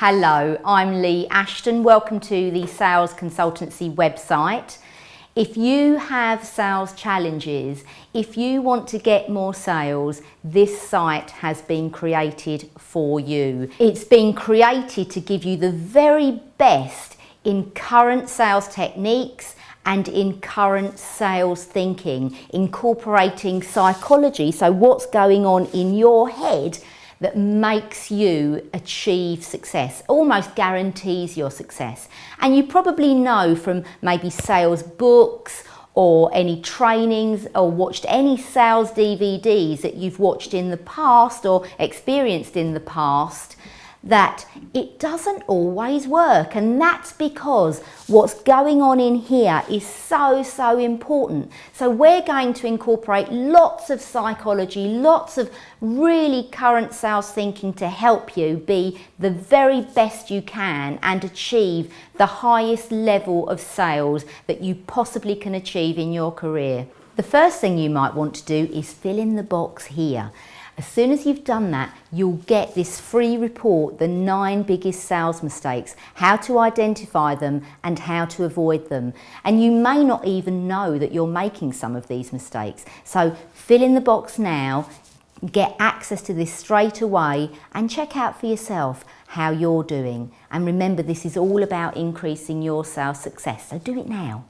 Hello, I'm Lee Ashton. Welcome to the Sales Consultancy website. If you have sales challenges, if you want to get more sales, this site has been created for you. It's been created to give you the very best in current sales techniques and in current sales thinking, incorporating psychology, so what's going on in your head that makes you achieve success, almost guarantees your success. And you probably know from maybe sales books or any trainings or watched any sales DVDs that you've watched in the past or experienced in the past that it doesn't always work and that's because what's going on in here is so so important. So we're going to incorporate lots of psychology lots of really current sales thinking to help you be the very best you can and achieve the highest level of sales that you possibly can achieve in your career. The first thing you might want to do is fill in the box here as soon as you've done that, you'll get this free report, the nine biggest sales mistakes, how to identify them and how to avoid them. And you may not even know that you're making some of these mistakes. So fill in the box now, get access to this straight away and check out for yourself how you're doing. And remember, this is all about increasing your sales success. So do it now.